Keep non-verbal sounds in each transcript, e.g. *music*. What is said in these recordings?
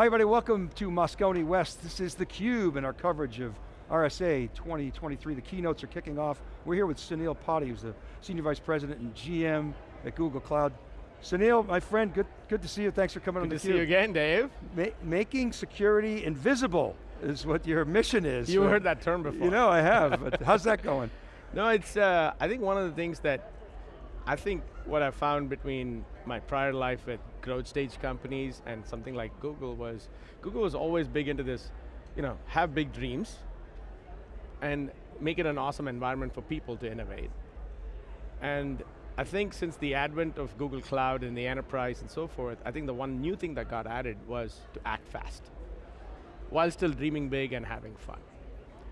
Hi everybody, welcome to Moscone West. This is theCUBE and our coverage of RSA 2023. The keynotes are kicking off. We're here with Sunil Potti, who's the Senior Vice President and GM at Google Cloud. Sunil, my friend, good, good to see you. Thanks for coming good on theCUBE. Good to see you again, Dave. Ma making security invisible is what your mission is. You heard that term before. You know, I have, but how's that going? *laughs* No, it's, uh, I think one of the things that, I think what I found between my prior life at growth stage companies and something like Google was, Google was always big into this, you know, have big dreams and make it an awesome environment for people to innovate. And I think since the advent of Google Cloud and the enterprise and so forth, I think the one new thing that got added was to act fast, while still dreaming big and having fun.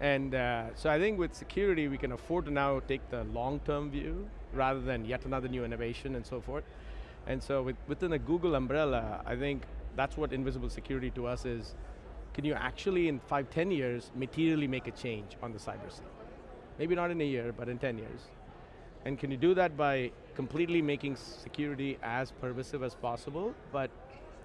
And uh, so I think with security, we can afford to now take the long-term view rather than yet another new innovation and so forth. And so with, within the Google umbrella, I think that's what invisible security to us is, can you actually in five, ten years, materially make a change on the cyber scene? Maybe not in a year, but in 10 years. And can you do that by completely making security as pervasive as possible, but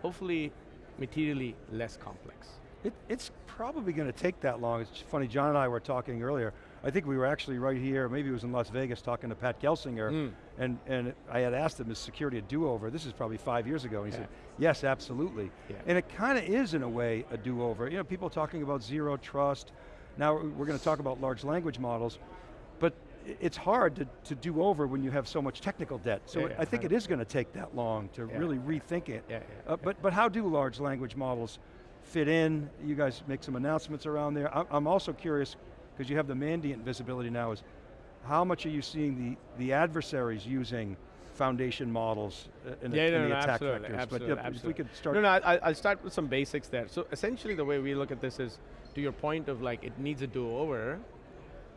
hopefully materially less complex? It, it's probably going to take that long. It's funny, John and I were talking earlier. I think we were actually right here, maybe it was in Las Vegas, talking to Pat Gelsinger, mm. And, and I had asked him, is security a do-over? This is probably five years ago, and he yeah. said, yes, absolutely. Yeah. And it kind of is, in a way, a do-over. You know, people talking about zero trust, now we're going to talk about large language models, but it's hard to, to do over when you have so much technical debt. So yeah, I think it is going to take that long to really rethink it. Uh, but, but how do large language models fit in? You guys make some announcements around there. I'm also curious, because you have the Mandiant visibility now, is how much are you seeing the, the adversaries using foundation models uh, in, yeah, the, no, in no, the attack absolutely, vectors? Absolutely, but yeah, absolutely. if we could start. No, no, I, will start with some basics there. So essentially the way we look at this is, to your point of like, it needs a do-over,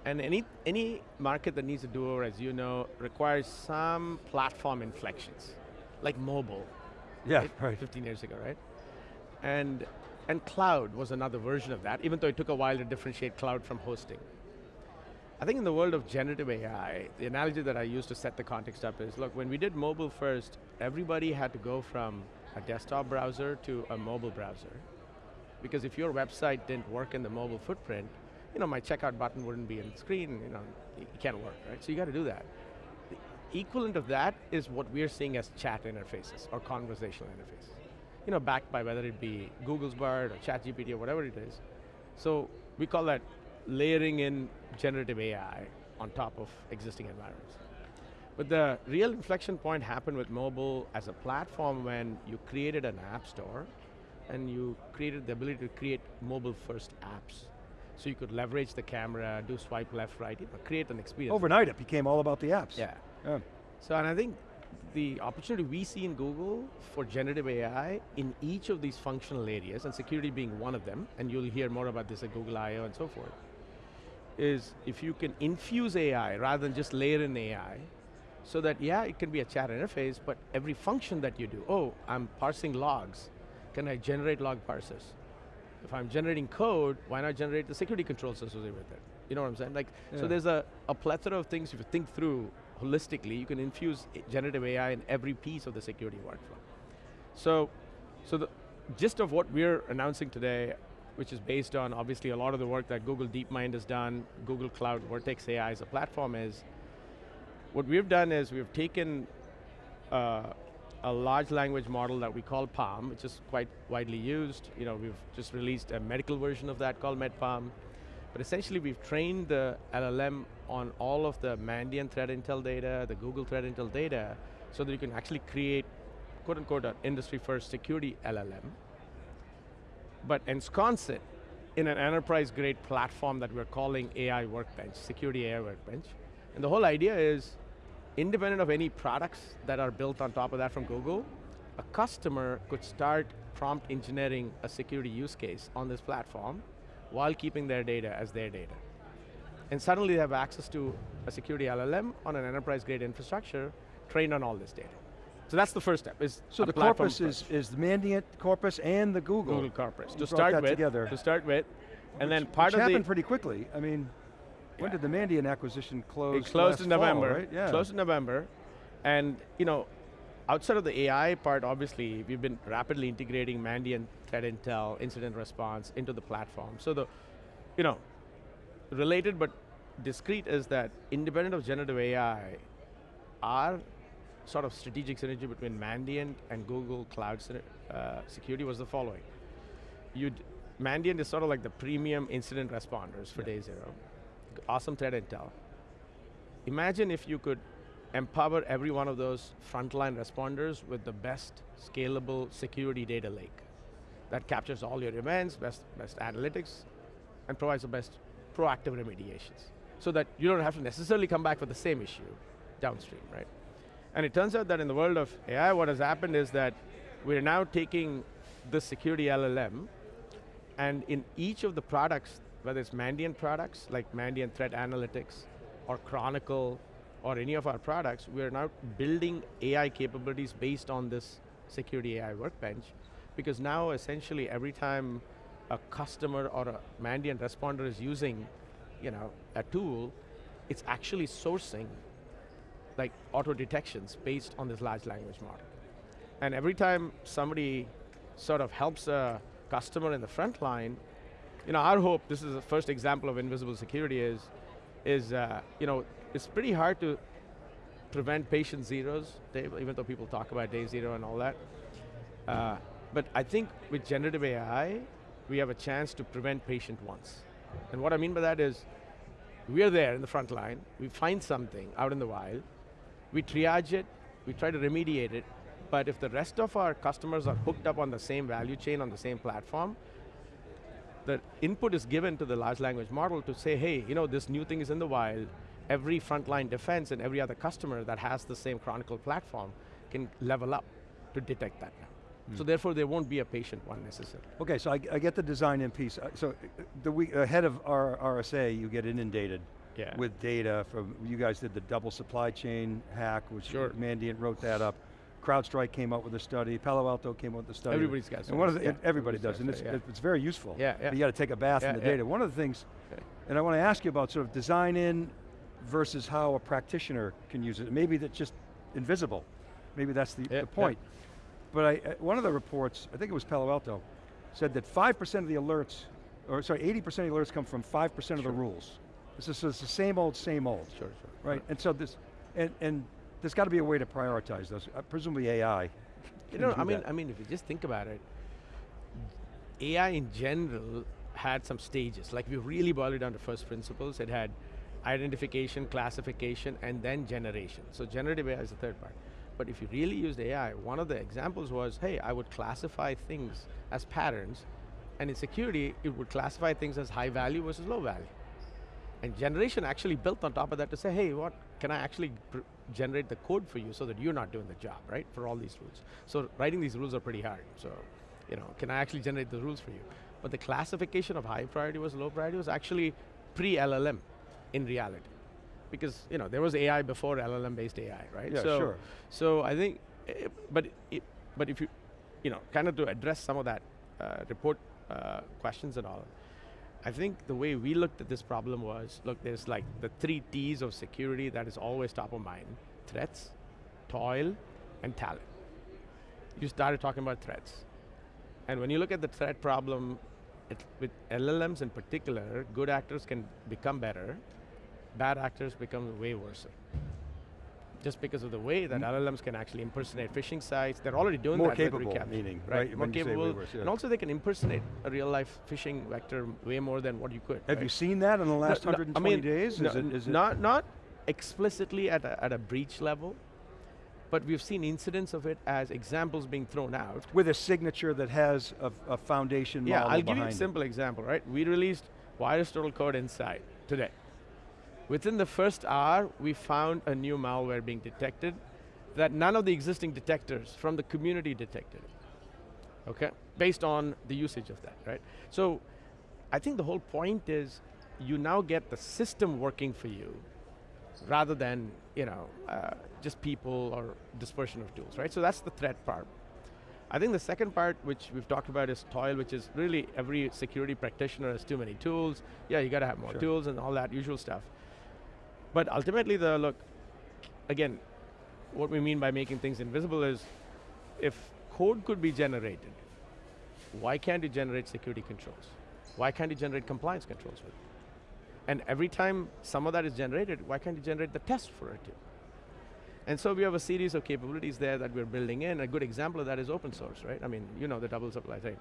and any, any market that needs a do-over, as you know, requires some platform inflections, like mobile. Yeah, right? right. 15 years ago, right? And and cloud was another version of that, even though it took a while to differentiate cloud from hosting. I think in the world of generative AI, the analogy that I use to set the context up is, look, when we did mobile first, everybody had to go from a desktop browser to a mobile browser. Because if your website didn't work in the mobile footprint, you know, my checkout button wouldn't be on the screen, you know, it can't work, right? So you got to do that. The equivalent of that is what we're seeing as chat interfaces or conversational interfaces you know, backed by whether it be Google's Bard or ChatGPT or whatever it is. So we call that layering in generative AI on top of existing environments. But the real inflection point happened with mobile as a platform when you created an app store and you created the ability to create mobile first apps. So you could leverage the camera, do swipe left, right, you know, create an experience. Overnight it became all about the apps. Yeah. yeah. So and I think the opportunity we see in Google for generative AI in each of these functional areas, and security being one of them, and you'll hear more about this at Google I/O and so forth, is if you can infuse AI rather than just layer in AI, so that yeah, it can be a chat interface, but every function that you do, oh, I'm parsing logs, can I generate log parsers? If I'm generating code, why not generate the security controls associated with it? You know what I'm saying? Like, yeah. so there's a, a plethora of things if you think through holistically, you can infuse generative AI in every piece of the security workflow. So, so the gist of what we're announcing today, which is based on obviously a lot of the work that Google DeepMind has done, Google Cloud Vertex AI as a platform is, what we've done is we've taken uh, a large language model that we call PaLM, which is quite widely used. You know, we've just released a medical version of that called MedPaLM. But essentially we've trained the LLM on all of the Mandiant threat intel data, the Google threat intel data, so that you can actually create quote unquote an industry first security LLM, but ensconce it in an enterprise grade platform that we're calling AI Workbench, Security AI Workbench. And the whole idea is, independent of any products that are built on top of that from Google, a customer could start prompt engineering a security use case on this platform while keeping their data as their data. And suddenly they have access to a security LLM on an enterprise grade infrastructure trained on all this data. So that's the first step. Is so the corpus is, is the Mandiant corpus and the Google. Google corpus. To start with, together. to start with, and which, then part which of happened pretty quickly. I mean, when did the Mandiant acquisition close? It closed in November. Fall, right? Yeah. Closed in November, and you know, outside of the AI part, obviously, we've been rapidly integrating Mandiant threat intel, incident response into the platform. So the, you know, related but discrete is that independent of generative AI, our sort of strategic synergy between Mandiant and Google Cloud uh, Security was the following. You'd, Mandiant is sort of like the premium incident responders for yeah. day zero. Awesome threat intel. Imagine if you could empower every one of those frontline responders with the best scalable security data lake that captures all your events, best, best analytics, and provides the best proactive remediations. So that you don't have to necessarily come back for the same issue downstream, right? And it turns out that in the world of AI, what has happened is that we're now taking the security LLM, and in each of the products, whether it's Mandiant products, like Mandiant Threat Analytics, or Chronicle, or any of our products, we're now building AI capabilities based on this security AI workbench, because now essentially every time a customer or a Mandiant responder is using you know, a tool, it's actually sourcing like auto detections based on this large language model. And every time somebody sort of helps a customer in the front line, you know, our hope, this is the first example of invisible security is, is uh, you know, it's pretty hard to prevent patient zeros, even though people talk about day zero and all that. Uh, but I think with generative AI, we have a chance to prevent patient ones. And what I mean by that is, we are there in the front line, we find something out in the wild, we triage it, we try to remediate it, but if the rest of our customers are hooked up on the same value chain, on the same platform, the input is given to the large language model to say, hey, you know, this new thing is in the wild, every frontline defense and every other customer that has the same Chronicle platform can level up to detect that now. So hmm. therefore, there won't be a patient one necessarily. Okay, so I, I get the design in piece. Uh, so uh, the week ahead of our RSA, you get inundated yeah. with data from, you guys did the double supply chain hack, which sure. Mandiant wrote that up. CrowdStrike came up with a study, Palo Alto came up with a study. Everybody's got and one of the, yeah. Everybody does, and it's, yeah. it's very useful. Yeah, yeah. You got to take a bath in the data. One of the things, okay. and I want to ask you about sort of design in versus how a practitioner can use it. Maybe that's just invisible. Maybe that's the, the point. But I, uh, one of the reports, I think it was Palo Alto, said that 5% of the alerts, or sorry, 80% of the alerts come from 5% sure. of the rules. This is, it's the same old, same old. Sure, sure. Right, and so this, and, and there's got to be a way to prioritize those. Uh, presumably AI. You know, I mean, that. I mean, if you just think about it, AI in general had some stages. Like if we really boiled it down to first principles. It had identification, classification, and then generation. So generative AI is the third part. But if you really used AI, one of the examples was, hey, I would classify things as patterns, and in security, it would classify things as high value versus low value. And generation actually built on top of that to say, hey, what, can I actually generate the code for you so that you're not doing the job, right, for all these rules. So writing these rules are pretty hard, so, you know, can I actually generate the rules for you? But the classification of high priority versus low priority was actually pre-LLM in reality because you know there was AI before LLM-based AI, right? Yeah, so, sure. So I think, eh, but it, but if you, you know, kind of to address some of that uh, report uh, questions and all, I think the way we looked at this problem was, look, there's like the three T's of security that is always top of mind: threats, toil, and talent. You started talking about threats, and when you look at the threat problem, it, with LLMs in particular, good actors can become better, bad actors become way worse. Just because of the way that mm LLMs can actually impersonate phishing sites, they're already doing more that. More capable, meaning, right? right? More capable, worse, yeah. and also they can impersonate a real life phishing vector way more than what you could. Have right? you seen that in the last no, 120 I mean, days? No, is it, is not, not explicitly at a, at a breach level, but we've seen incidents of it as examples being thrown out. With a signature that has a, a foundation yeah, model I'll give you a it. simple example, right? We released VirusTotal Code Insight today. Within the first hour, we found a new malware being detected that none of the existing detectors from the community detected okay? Based on the usage of that, right? So, I think the whole point is you now get the system working for you rather than, you know, uh, just people or dispersion of tools, right? So that's the threat part. I think the second part, which we've talked about is toil, which is really every security practitioner has too many tools. Yeah, you got to have more sure. tools and all that usual stuff. But ultimately the, look, again, what we mean by making things invisible is, if code could be generated, why can't you generate security controls? Why can't you generate compliance controls with it? And every time some of that is generated, why can't you generate the test for it too? And so we have a series of capabilities there that we're building in. A good example of that is open source, right? I mean, you know the double supply chain.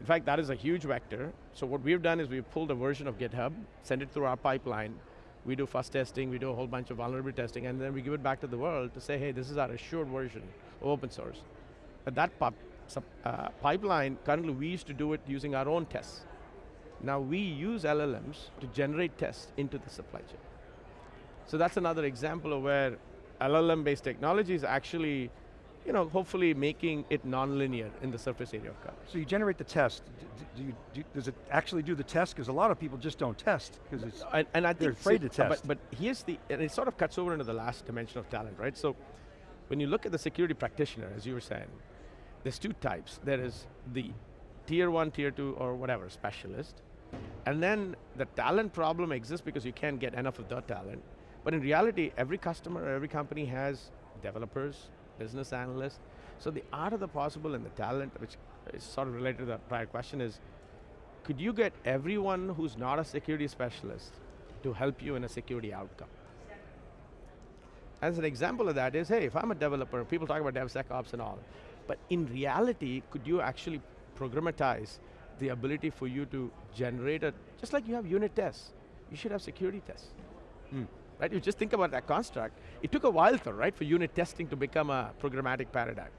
In fact, that is a huge vector. So what we've done is we've pulled a version of GitHub, sent it through our pipeline, we do fuzz testing, we do a whole bunch of vulnerability testing, and then we give it back to the world to say, hey, this is our assured version of open source. But that uh, pipeline, currently we used to do it using our own tests. Now we use LLMs to generate tests into the supply chain. So that's another example of where LLM-based technology is actually, you know, hopefully making it nonlinear in the surface area of coverage. So you generate the test. Do you, do, does it actually do the test? Because a lot of people just don't test because it's and, and I they're think afraid so- to test. But, but here's the, and it sort of cuts over into the last dimension of talent, right? So when you look at the security practitioner, as you were saying, there's two types. There is the tier one, tier two, or whatever, specialist. And then the talent problem exists because you can't get enough of the talent. But in reality, every customer, every company has developers, business analyst. So the art of the possible and the talent, which is sort of related to the prior question is, could you get everyone who's not a security specialist to help you in a security outcome? As an example of that is, hey, if I'm a developer, people talk about DevSecOps and all, but in reality, could you actually programmatize the ability for you to generate a, just like you have unit tests, you should have security tests. Hmm. Right, you just think about that construct. It took a while though, right, for unit testing to become a programmatic paradigm.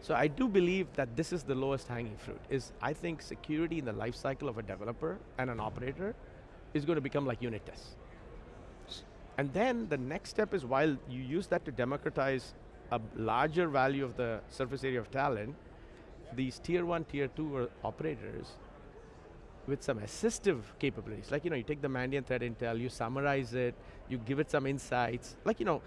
So I do believe that this is the lowest hanging fruit, is I think security in the life cycle of a developer and an operator is going to become like unit tests. And then the next step is while you use that to democratize a larger value of the surface area of talent, these tier one, tier two uh, operators with some assistive capabilities, like you know, you take the Mandiant threat intel, you summarize it, you give it some insights, like you know,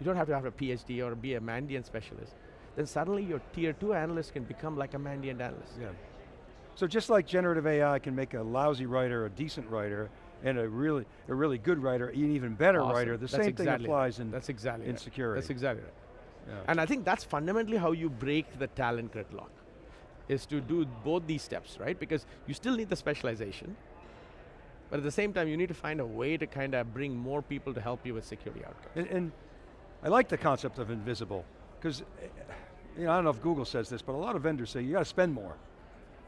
you don't have to have a PhD or be a Mandiant specialist. Then suddenly your tier two analyst can become like a Mandiant analyst. Yeah. So just like generative AI can make a lousy writer a decent writer, and a really a really good writer an even better Awesome. writer, the That's same exactly thing applies right. in, That's exactly in right. security. That's exactly right. Yeah. And I think that's fundamentally how you break the talent gridlock, is to do both these steps, right? Because you still need the specialization, but at the same time you need to find a way to kind of bring more people to help you with security outcomes. And, and I like the concept of invisible, because you know, I don't know if Google says this, but a lot of vendors say you got to spend more.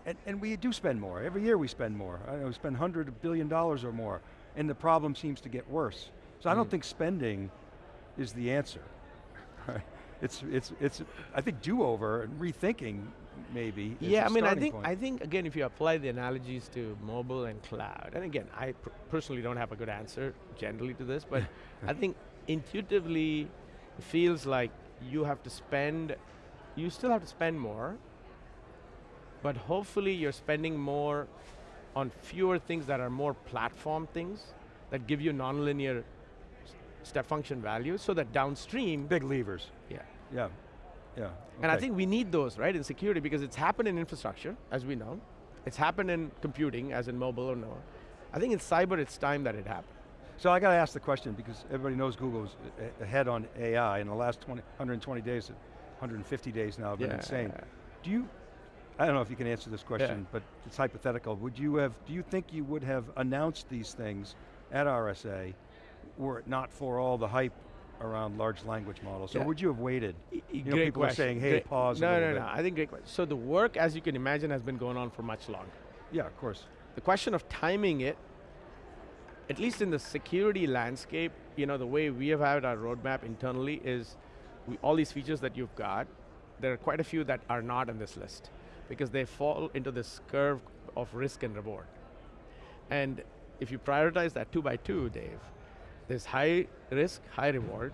And, and we do spend more. Every year we spend more. I know we spend $100 billion or more, and the problem seems to get worse. So I don't Mm. think spending is the answer. *laughs* It's, it's, it's, I think do-over and rethinking maybe Yeah, I mean, I think point. I think again, if you apply the analogies to mobile and cloud, and again, I pr personally don't have a good answer generally to this, but *laughs* I think intuitively it feels like you have to spend, you still have to spend more, but hopefully you're spending more on fewer things that are more platform things that give you nonlinear step function values, so that downstream, Big levers, yeah, yeah, yeah. and I think we need those, right, in security because it's happened in infrastructure, as we know. It's happened in computing, as in mobile or no. I think in cyber, it's time that it happened. So I got to ask the question because everybody knows Google's ahead on AI in the last 20, 120 days, 150 days now have been insane. Do you, I don't know if you can answer this question, but it's hypothetical. Would you have, do you think you would have announced these things at RSA were it not for all the hype around large language models? So Yeah. would you have waited? Y- y- know, great people are saying, hey, Great- pause No, little no, bit. no, I think great question. So the work, as you can imagine, has been going on for much longer. Yeah, of course. The question of timing it, at least in the security landscape, you know, the way we have had our roadmap internally is we, all these features that you've got, there are quite a few that are not in this list because they fall into this curve of risk and reward. And if you prioritize that two by two, Dave, there's high risk, high reward,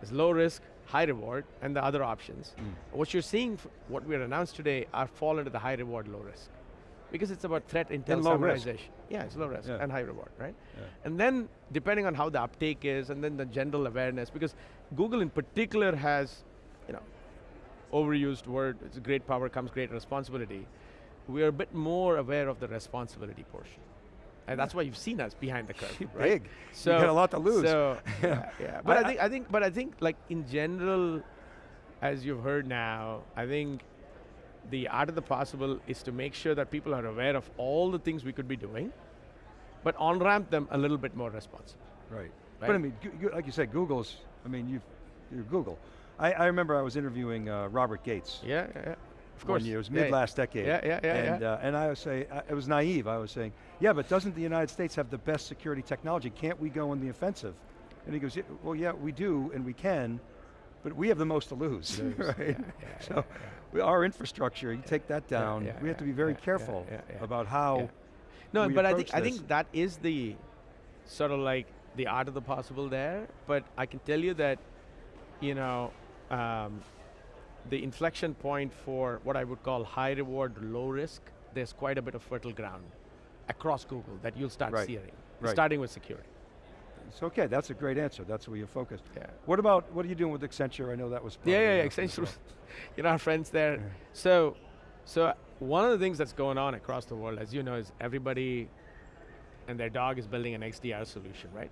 there's low risk, high reward, and the other options. Mm. What you're seeing, what we are announced today, are fall into the high reward, low risk. Because it's about threat intel And low risk. Yeah, it's low risk Yeah. and high reward, right? Yeah. And then, depending on how the uptake is, and then the general awareness, because Google in particular has, you know, overused word, it's great power comes great responsibility. We are a bit more aware of the responsibility portion. And that's why you've seen us behind the curve. *laughs* Right? big. So you got a lot to lose. So *laughs* yeah, yeah. But I- I, think I think but I think like in general, as you've heard now, I think the art of the possible is to make sure that people are aware of all the things we could be doing, but on ramp them a little bit more responsible. Right. Right. But I mean, like you said, Google's, I mean, you've, you're Google. I, I remember I was interviewing uh, Robert Gates. Yeah, yeah, yeah. Of one course. year, it was Yeah, mid last decade. Yeah, yeah, yeah, and, yeah. Uh, and I was say, I, it was naive. I was saying, yeah, but doesn't the United States have the best security technology? Can't we go on the offensive? And he goes, yeah, well, yeah, we do, and we can, but we have the most to lose, *laughs* right? yeah, yeah, so, we- our infrastructure, you take that down. yeah, we have to be very yeah, yeah, careful yeah, yeah. about how. Yeah. No, but I think I think that is the sort of like the art of the possible there. But I can tell you that, you know, um, the inflection point for what I would call high reward, low risk. There's quite a bit of fertile ground across Google that you'll start Right, seeing, right. starting with security. It's okay. That's a great answer. That's where you're focused. Yeah. What about what are you doing with Accenture? I know that was. Yeah, yeah, yeah. Accenture, well. *laughs* you know, our friends there. Yeah. So, so one of the things that's going on across the world, as you know, is everybody and their dog is building an XDR solution, right?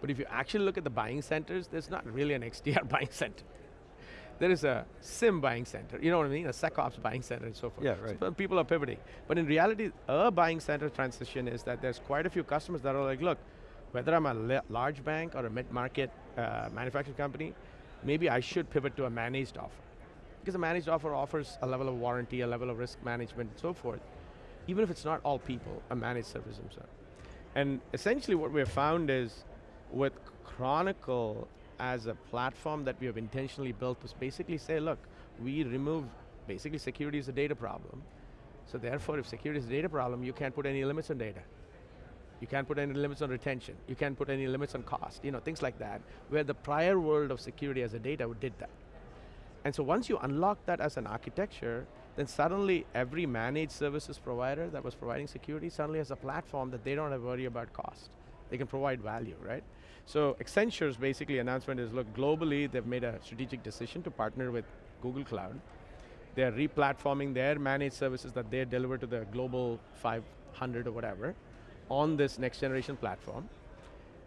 But if you actually look at the buying centers, there's not really an XDR *laughs* buying center. There is a SIEM buying center, you know what I mean? A SecOps buying center and so forth. Yeah, right. p- people are pivoting. But in reality, a buying center transition is that there's quite a few customers that are like, look, whether I'm a large bank or a mid-market uh, manufacturing company, maybe I should pivot to a managed offer. Because a managed offer offers a level of warranty, a level of risk management, and so forth. Even if it's not all people, a managed service themselves. And essentially what we have found is with Chronicle as a platform that we have intentionally built to basically say, look, we remove, basically security is a data problem. So therefore, if security is a data problem, you can't put any limits on data. You can't put any limits on retention. You can't put any limits on cost, you know, things like that, where the prior world of security as a data did that. And so once you unlock that as an architecture, then suddenly every managed services provider that was providing security suddenly has a platform that they don't have to worry about cost. They can provide value, right? So Accenture's basically announcement is, look, globally they've made a strategic decision to partner with Google Cloud. They're replatforming their managed services that they deliver to the global 500 or whatever on this next generation platform.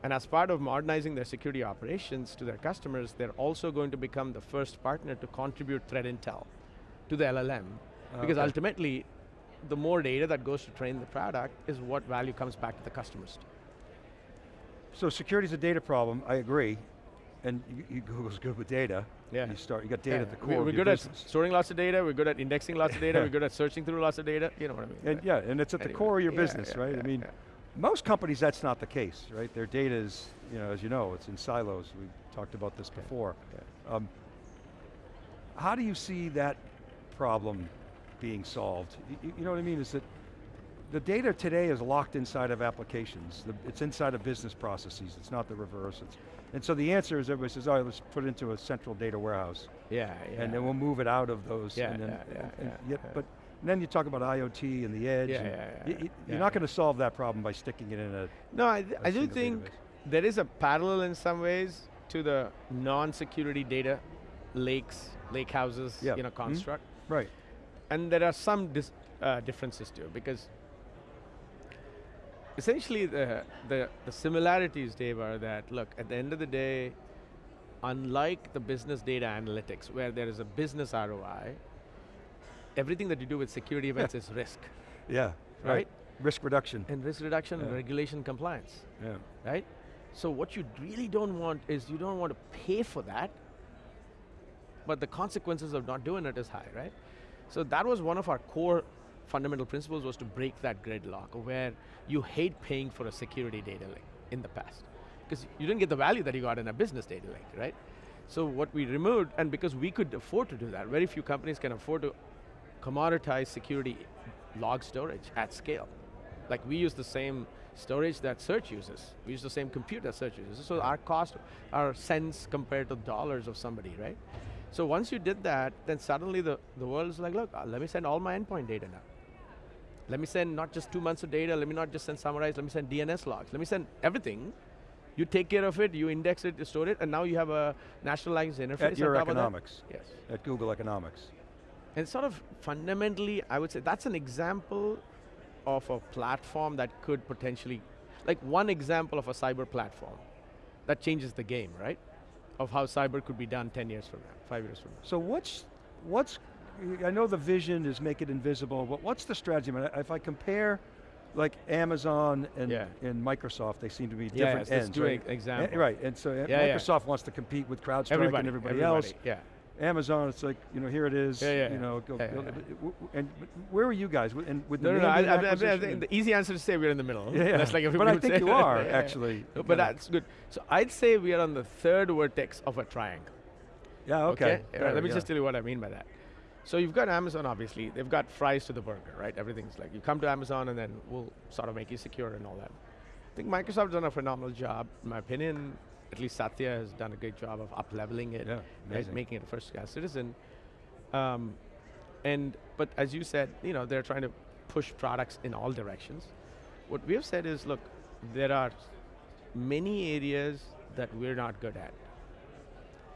And as part of modernizing their security operations to their customers, they're also going to become the first partner to contribute threat intel to the LLM. Because ultimately, the more data that goes to train the product is what value comes back to the customers. So security is a data problem. I agree, and you, you, Google's good with data. Yeah. You start. You got data Yeah, at the core We're of your good business. at storing lots of data, we're good at indexing lots of data, we're *laughs* good at searching through lots of data, you know what I mean? And right? yeah, and it's at the core of your yeah, business, yeah, right? I mean, most companies that's not the case, right? Their data is, you know, as you know, it's in silos. We talked about this before. Um, how do you see that problem being solved? Y- y- You, know what I mean? Is that the data today is locked inside of applications. The, it's inside of business processes. It's not the reverse. It's, and so the answer is everybody says, all right, let's put it into a central data warehouse. Yeah, yeah. and then we'll move it out of those. Yeah, and then, yeah, yeah, and yeah, yeah. But then you talk about IoT and the edge. Yeah, and yeah, yeah, y- yeah, You're not going to solve that problem by sticking it in a. No, I, th- I do think database. there is a parallel in some ways to the non-security data lakes, lake houses, you know, Mhm. construct. Right. And there are some dis- uh, differences too, because essentially the, the, the similarities, Dave, are that, look, at the end of the day, unlike the business data analytics, where there is a business ROI, everything that you do with security events is risk, Yeah. right? Risk reduction. And risk reduction and regulation compliance. Yeah. right? So what you really don't want is you don't want to pay for that, but the consequences of not doing it is high, right? So that was one of our core fundamental principles was to break that gridlock where you hate paying for a security data lake in the past. Because you didn't get the value that you got in a business data lake, right? So what we removed, and because we could afford to do that, very few companies can afford to commoditize security log storage at scale. Like we use the same storage that search uses. We use the same compute that search uses. So our cost our cents compared to dollars of somebody, right? So once you did that, then suddenly the, the world is like, look, uh, let me send all my endpoint data now. Let me send not just two months of data, let me not just send summarize, let me send DNS logs, let me send everything. You take care of it, you index it, you store it, and now you have a language interface At your on top of that. economics. Yes. At Google Economics. And sort of fundamentally, I would say that's an example of a platform that could potentially, like one example of a cyber platform that changes the game, right? Of how cyber could be done 10 years from now, five years from now. So what's, what's, I know the vision is make it invisible, but what's the strategy? If I compare like Amazon and, Yeah. and Microsoft, they seem to be different let's ends, do right? example. Right, and so Yeah, yeah. Microsoft wants to compete with CrowdStrike Everybody, and everybody, everybody, else. yeah. Amazon, it's like, you know, here it is, Yeah, yeah, you know, go, yeah, yeah, it. W- w- and where are you guys? With- And with No, the no, no, I, I, I, the easy answer to say we're in the middle. Yeah, yeah. That's like but I think you are, Yeah, *laughs* yeah. actually. No, But Yeah. that's good. So I'd say we are on the third vertex of a triangle. Yeah, okay. Yeah, Fair, let me yeah. just tell you what I mean by that. So you've got Amazon, obviously. They've got fries to the burger, right? Everything's like, you come to Amazon and then we'll sort of make you secure and all that. I think Microsoft's done a phenomenal job. In my opinion, at least Satya has done a great job of up-leveling it, Yeah, right? making it a first-class citizen. Um, and, but as you said, you know, they're trying to push products in all directions. What we have said is, look, there are many areas that we're not good at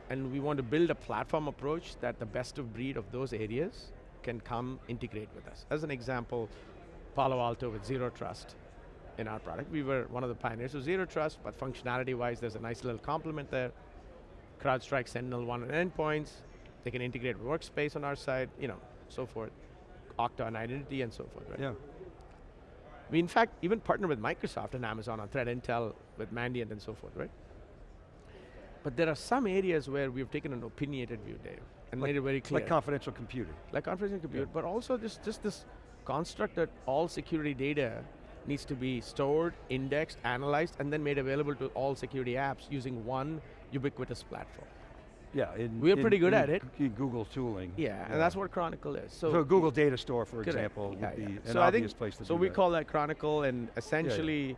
and we want to build a platform approach that the best of breed of those areas can come integrate with us. As an example, Palo Alto with Zero Trust in our product. We were one of the pioneers of Zero Trust, but functionality-wise, there's a nice little complement there. CrowdStrike SentinelOne and endpoints. They can integrate Workspace on our side, you know, so forth. Okta and identity and so forth, right? Yeah. We in fact even partner with Microsoft and Amazon on Threat Intel with Mandiant and so forth, right? But there are some areas where we've taken an opinionated view, Dave, and Like- made it very clear. Like confidential computing. like confidential compute, Yeah. but also just, just this construct that all security data needs to be stored, indexed, analyzed, and then made available to all security apps using one ubiquitous platform. Yeah. In, We're in- pretty good at it. Google tooling. Yeah, and that's what Chronicle is. So, So, Google Data Store, for Correct. example, would Yeah, be yeah. an So obvious think- place to So we that. call that Chronicle, and essentially,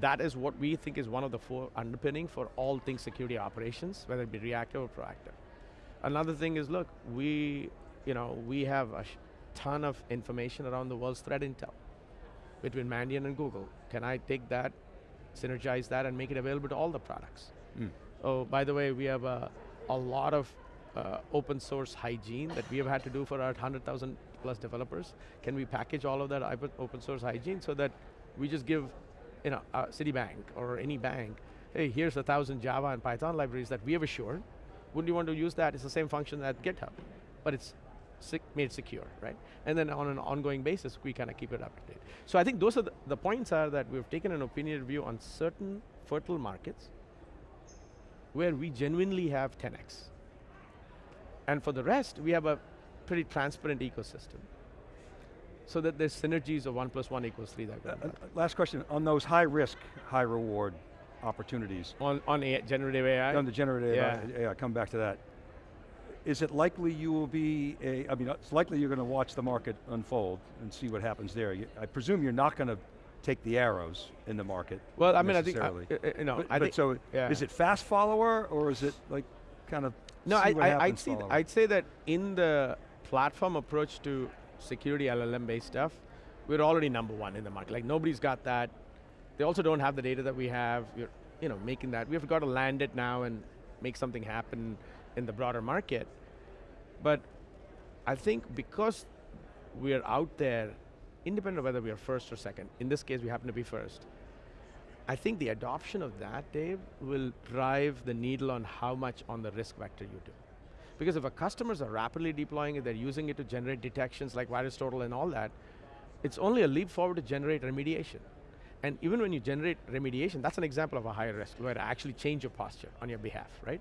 that is what we think is one of the four underpinning for all things security operations, whether it be reactive or proactive. Another thing is, look, we, you know, we have a ton of information around the world's threat intel between Mandiant and Google. Can I take that, synergize that, and make it available to all the products? Mm. Oh, by the way, we have a, a lot of uh, open source hygiene that we have had to do for our 100,000 plus developers. Can we package all of that open open source hygiene so that we just give, you know, uh, Citibank or any bank, hey, here's a thousand Java and Python libraries that we have assured. Wouldn't you want to use that? It's the same function at GitHub, but it's sec made secure, right? And then on an ongoing basis, we kind of keep it up to date. So I think those are the, the points are that we've taken an opinionated view on certain fertile markets where we genuinely have 10x. And for the rest, we have a pretty transparent ecosystem. So that there's synergies of one plus one equals three that Uh, uh, last question, on those high risk, high reward opportunities, on, on AI, generative AI. on the generative Yeah. AI, yeah, come back to that. Is it likely you will be a, I mean, it's likely you're going to watch the market unfold and see what happens there. I presume you're not going to take the arrows in the market. well, I mean, I think, uh, necessarily. uh, you know, But, I but think, so, yeah. is it fast follower or is it like kind of No, I, I, I'd, see? I'd say that in the platform approach to security LLM based stuff, we're already number one in the market. Like nobody's got that. They also don't have the data that we have. We're, you know, making that. We've got to land it now and make something happen in the broader market. But I think because we're out there, independent of whether we are first or second, in this case we happen to be first, I think the adoption of that, Dave, will drive the needle on how much on the risk vector you do. Because if our customers are rapidly deploying it, they're using it to generate detections like VirusTotal and all that, it's only a leap forward to generate remediation. And even when you generate remediation, that's an example of a higher risk, where I actually change your posture on your behalf, right?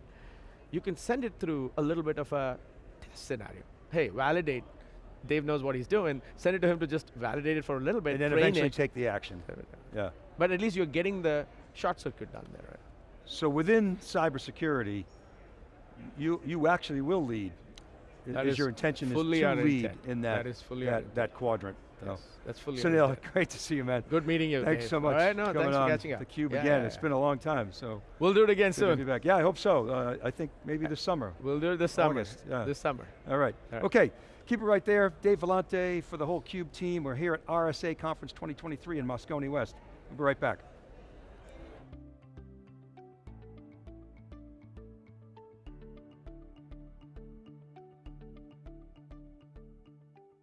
You can send it through a little bit of a test scenario. Hey, validate. Dave knows what he's doing. Send it to him to just validate it for a little bit, and then eventually it. take the action. Yeah. But at least you're getting the short circuit done there, right? So within cybersecurity, you, you actually will lead. That is is your intention is to lead intent. in that, That is fully that, that quadrant. So. Yes, that's fully. Sunil, intent. great to see you, man. Good meeting you. Thanks Dave. so much All right, no, for coming thanks on for catching up. theCUBE Yeah, again. yeah, It's been a long time, so We'll do it again soon. be back. Yeah, I hope so. Uh, I think maybe this summer. We'll do it this summer. August, yeah. This summer. All right. All right. Okay, keep it right there. Dave Vellante for the whole CUBE team. We're here at RSA Conference 2023 in Moscone West. We'll be right back.